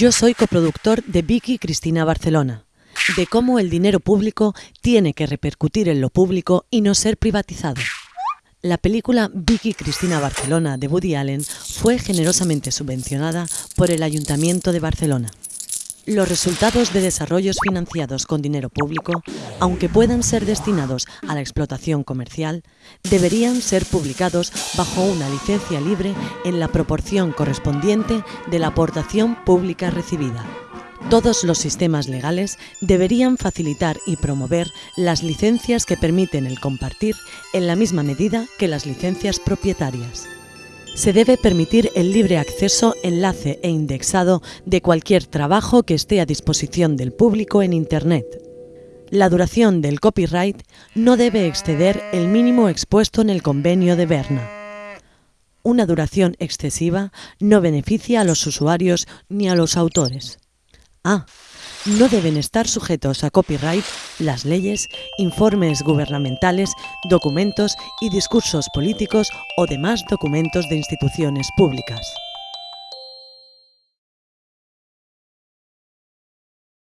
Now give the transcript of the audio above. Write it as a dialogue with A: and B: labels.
A: Yo soy coproductor de Vicky Cristina Barcelona, de cómo el dinero público tiene que repercutir en lo público y no ser privatizado. La película Vicky Cristina Barcelona de Woody Allen fue generosamente subvencionada por el Ayuntamiento de Barcelona. Los resultados de desarrollos financiados con dinero público, aunque puedan ser destinados a la explotación comercial, deberían ser publicados bajo una licencia libre en la proporción correspondiente de la aportación pública recibida. Todos los sistemas legales deberían facilitar y promover las licencias que permiten el compartir en la misma medida que las licencias propietarias. Se debe permitir el libre acceso, enlace e indexado de cualquier trabajo que esté a disposición del público en Internet. La duración del copyright no debe exceder el mínimo expuesto en el convenio de Berna. Una duración excesiva no beneficia a los usuarios ni a los autores. No deben estar sujetos a copyright las leyes, informes gubernamentales, documentos y discursos políticos o demás documentos de instituciones públicas.